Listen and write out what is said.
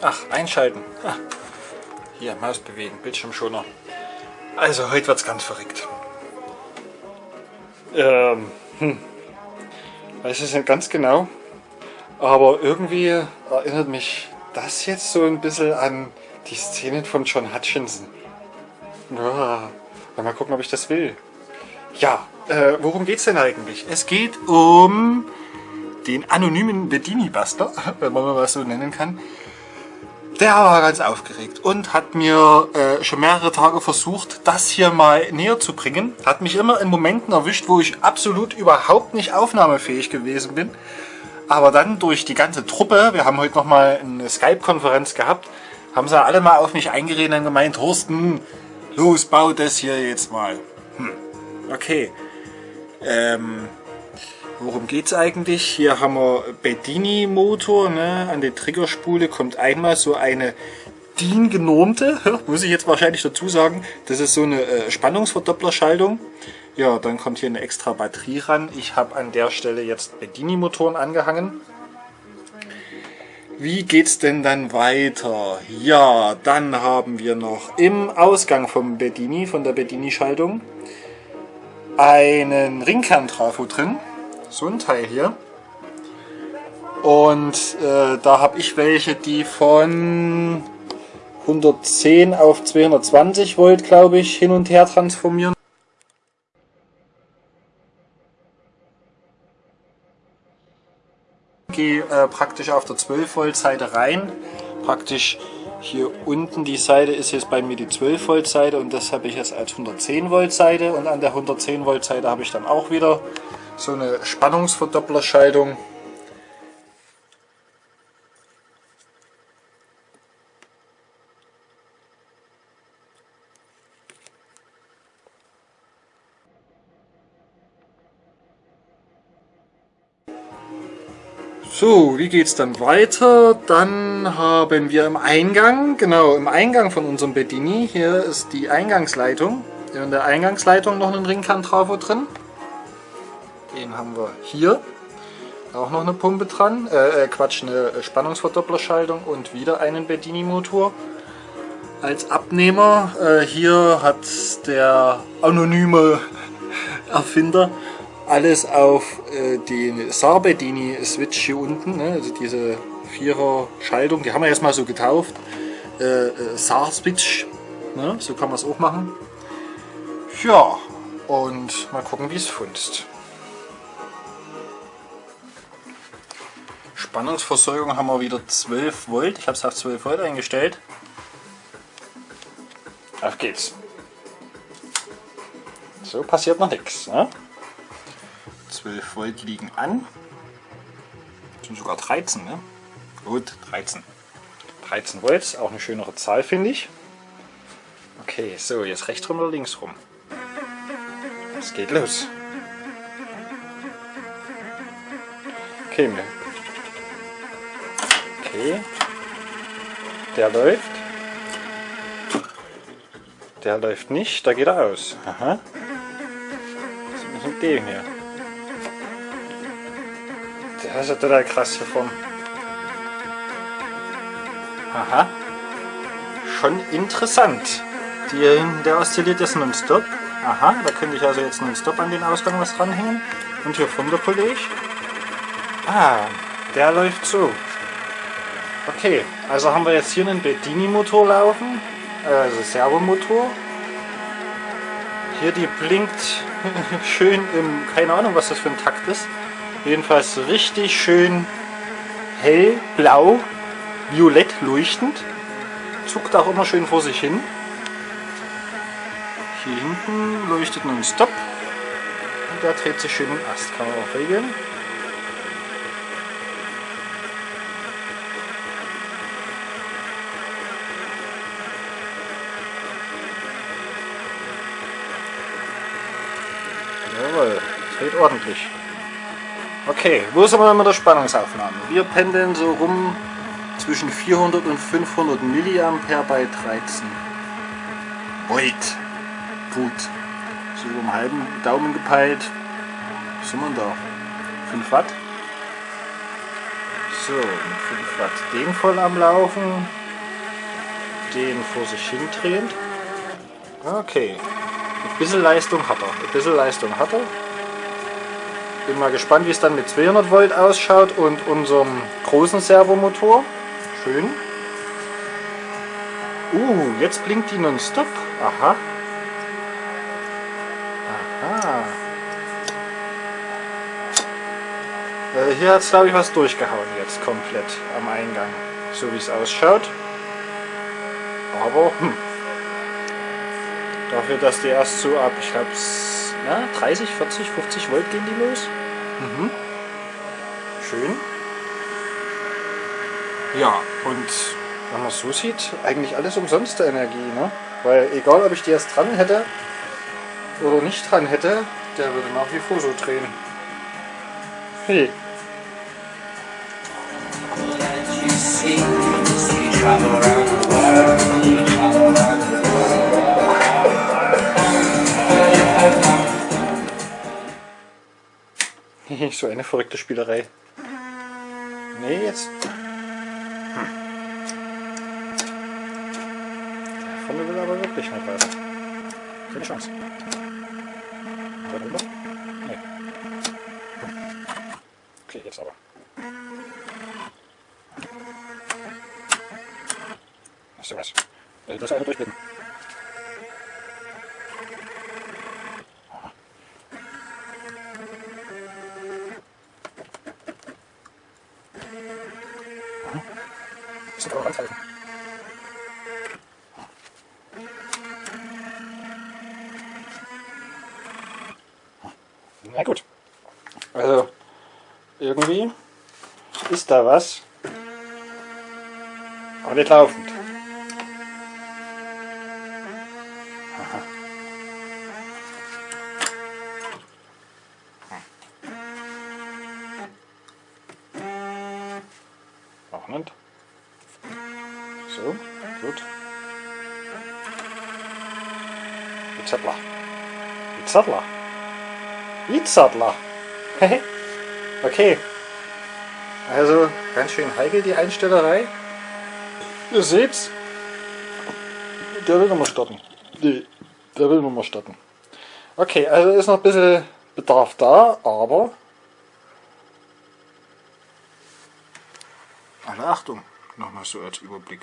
Ach, einschalten. Hier, Maus bewegen, Bildschirmschoner. Also, heute wird es ganz verrückt. Ähm, hm. Weiß es nicht ganz genau, aber irgendwie erinnert mich das jetzt so ein bisschen an die Szenen von John Hutchinson. Ja, mal gucken, ob ich das will. Ja, äh, worum geht's denn eigentlich? Es geht um den anonymen Bedini-Buster, wenn man mal so nennen kann. Der war ganz aufgeregt und hat mir äh, schon mehrere Tage versucht, das hier mal näher zu bringen. Hat mich immer in Momenten erwischt, wo ich absolut überhaupt nicht aufnahmefähig gewesen bin. Aber dann durch die ganze Truppe, wir haben heute nochmal eine Skype-Konferenz gehabt, haben sie alle mal auf mich eingeredet und gemeint, Thorsten, los, bau das hier jetzt mal. Hm, okay. Ähm, worum geht es eigentlich? Hier haben wir Bedini Motor, ne? an der Triggerspule kommt einmal so eine DIN genormte, muss ich jetzt wahrscheinlich dazu sagen, das ist so eine äh, Spannungsverdopplerschaltung. Ja, dann kommt hier eine extra Batterie ran. Ich habe an der Stelle jetzt Bedini Motoren angehangen. Wie geht's denn dann weiter? Ja, dann haben wir noch im Ausgang vom Bedini, von der Bedini-Schaltung, einen Ringkern-Trafo drin. So ein Teil hier. Und äh, da habe ich welche, die von 110 auf 220 Volt, glaube ich, hin und her transformieren. Gehe äh, praktisch auf der 12 Volt Seite rein. Praktisch hier unten die Seite ist jetzt bei mir die 12 Volt Seite und das habe ich jetzt als 110 Volt Seite und an der 110 Volt Seite habe ich dann auch wieder so eine Spannungsverdopplerschaltung. So, wie geht es dann weiter? Dann haben wir im Eingang, genau, im Eingang von unserem Bedini, hier ist die Eingangsleitung. In der Eingangsleitung noch einen Ringkern-Trafo drin. Den haben wir hier. Auch noch eine Pumpe dran, äh, äh Quatsch, eine Spannungsverdopplerschaltung und wieder einen Bedini-Motor. Als Abnehmer, äh, hier hat der anonyme Erfinder alles auf äh, den Sarbedini Switch hier unten, ne? also diese Vierer Schaltung, die haben wir jetzt mal so getauft. Äh, äh, Sar Switch, ne? so kann man es auch machen. Ja, und mal gucken wie es funzt. Spannungsversorgung haben wir wieder 12 Volt. Ich habe es auf 12 Volt eingestellt. Auf geht's. So passiert noch nichts. Ne? 12 Volt liegen an. Das sind sogar 13, ne? Gut, 13. 13 Volt, auch eine schönere Zahl, finde ich. Okay, so, jetzt rechts rum oder links rum? Es geht los. Okay, okay. Der läuft. Der läuft nicht, da geht er aus. Aha. Was ist mit dem hier? Das ist ja total krass hier vorne. Aha. Schon interessant. Die, der oszilliert jetzt nonstop. Aha, da könnte ich also jetzt nonstop an den Ausgang was dranhängen. Und hier der Kollege. Ah, der läuft so. Okay, also haben wir jetzt hier einen Bedini-Motor laufen, also Servomotor. Hier die blinkt schön im, keine Ahnung was das für ein Takt ist. Jedenfalls richtig schön hell, blau, violett leuchtend. Zuckt auch immer schön vor sich hin. Hier hinten leuchtet nun Stop. Und der dreht sich schön im Ast. Kann man auch regeln. Jawohl, dreht ordentlich. Okay, wo sind wir mit der Spannungsaufnahme? Wir pendeln so rum zwischen 400 und 500 Milliampere bei 13 Volt. Gut. So über einen halben Daumen gepeilt. Was sind wir da? 5 Watt. So, mit 5 Watt den voll am Laufen. Den vor sich hin drehend. Okay. Ein bisschen Leistung hat er. Ein bisschen Leistung hat er. Bin mal gespannt, wie es dann mit 200 Volt ausschaut und unserem großen Servomotor. Schön. Uh, jetzt blinkt die nonstop. Aha. Aha. Also hier hat es glaube ich was durchgehauen jetzt komplett am Eingang. So wie es ausschaut. Aber hm. Dafür, dass die erst so ab, ich glaube, 30, 40, 50 Volt gehen die los. Mhm. Schön. Ja, und wenn man es so sieht, eigentlich alles umsonst der Energie. Ne? Weil egal, ob ich die jetzt dran hätte oder nicht dran hätte, der würde nach wie vor so drehen. Hey. so eine verrückte Spielerei. Nee, jetzt Kunde will aber wirklich nicht weiter. Keine Chance. Darüber? Nee. Okay, jetzt aber. Hast du was? Das einfach durchblicken. Aber auch anhalten. Na gut. Also, irgendwie ist da was. Aber nicht laufend. Aha. Auch nicht. So, gut. Die Zettler. Die. Itzadler. okay. Also ganz schön heikel die Einstellerei. Ihr seht's. Der will nochmal starten. Nee, der will nochmal starten. Okay, also ist noch ein bisschen Bedarf da, aber alle Achtung, nochmal so als Überblick.